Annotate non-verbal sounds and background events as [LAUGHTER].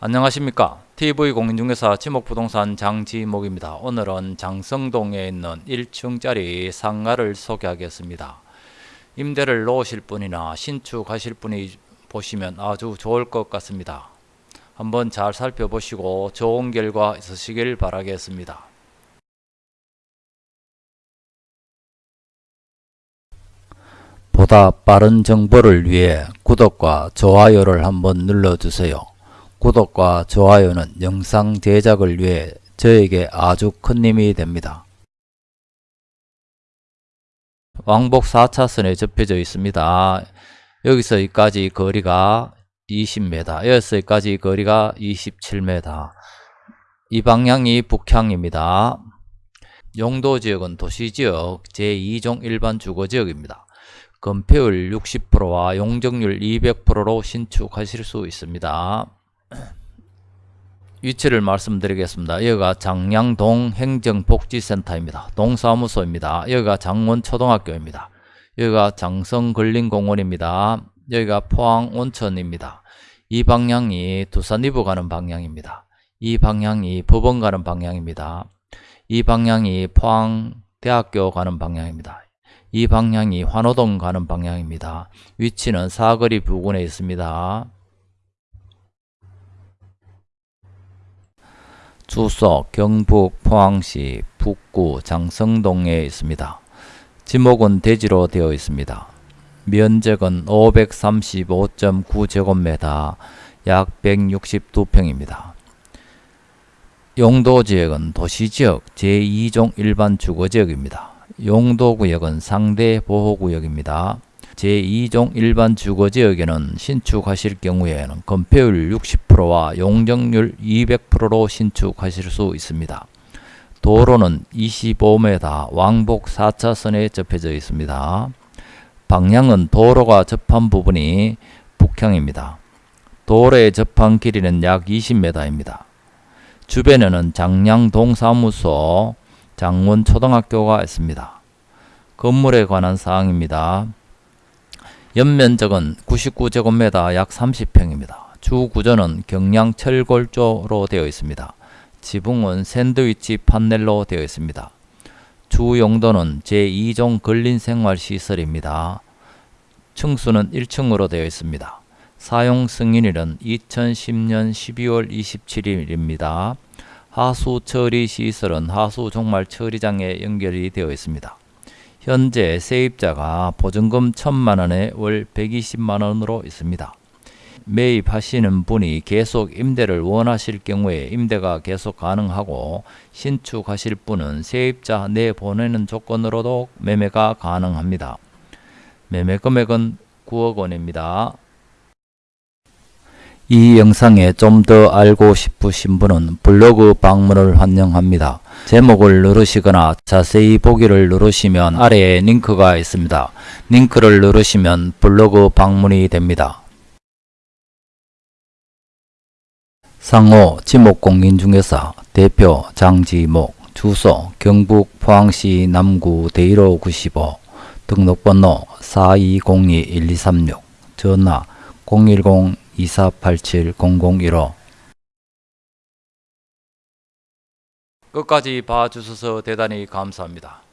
안녕하십니까? TV공인중개사 지목부동산 장지목입니다. 오늘은 장성동에 있는 1층짜리 상가를 소개하겠습니다. 임대를 놓으실 분이나 신축하실 분이 보시면 아주 좋을 것 같습니다. 한번 잘 살펴보시고 좋은 결과 있으시길 바라겠습니다. 보다 빠른 정보를 위해 구독과 좋아요를 한번 눌러주세요. 구독과 좋아요는 영상 제작을 위해 저에게 아주 큰 힘이 됩니다. 왕복 4차선에 접혀져 있습니다. 여기서 여기까지 거리가 20m, 여기서 여기까지 거리가 27m. 이 방향이 북향입니다. 용도지역은 도시지역 제2종 일반 주거지역입니다. 건폐율 60%와 용적률 200%로 신축하실 수 있습니다. [CLEARS THROAT] 위치를 말씀드리겠습니다. 여기가 장량동 행정복지센터입니다. 동사무소입니다. 여기가 장원초등학교입니다. 여기가 장성근린공원입니다. 여기가 포항온천입니다. 이 방향이 두산이부 가는 방향입니다. 이 방향이 법원 가는 방향입니다. 이 방향이 포항대학교 가는 방향입니다. 이 방향이 환호동 가는 방향입니다. 위치는 사거리 부근에 있습니다. 주소 경북 포항시 북구 장성동에 있습니다. 지목은 대지로 되어 있습니다. 면적은 535.9제곱미터 약 162평입니다. 용도지역은 도시지역 제2종 일반 주거지역입니다. 용도구역은 상대 보호구역입니다. 제2종 일반 주거지역에는 신축하실 경우에는 건폐율 60%와 용적률 200%로 신축하실 수 있습니다. 도로는 25m 왕복 4차선에 접혀져 있습니다. 방향은 도로가 접한 부분이 북향입니다. 도로에 접한 길이는 약 20m입니다. 주변에는 장량동 사무소, 장원초등학교가 있습니다. 건물에 관한 사항입니다. 연면적은 99제곱미터 약 30평입니다. 주 구조는 경량 철골조로 되어 있습니다. 지붕은 샌드위치 판넬로 되어 있습니다. 주 용도는 제2종 근린생활시설입니다. 층수는 1층으로 되어 있습니다. 사용 승인일은 2010년 12월 27일입니다. 하수 처리 시설은 하수 종말 처리장에 연결이 되어 있습니다. 현재 세입자가 보증금 1천만원에 월 120만원으로 있습니다. 매입하시는 분이 계속 임대를 원하실 경우에 임대가 계속 가능하고 신축하실 분은 세입자 내보내는 조건으로도 매매가 가능합니다. 매매 금액은 9억 원입니다. 이 영상에 좀 더 알고 싶으신 분은 블로그 방문을 환영합니다. 제목을 누르시거나 자세히 보기를 누르시면 아래에 링크가 있습니다. 링크를 누르시면 블로그 방문이 됩니다. 상호 지목공인중개사 대표 장지목 주소 경북 포항시 남구 대일호 95 등록번호 4202-1236 전화 010 끝까지 봐주셔서 대단히 감사합니다.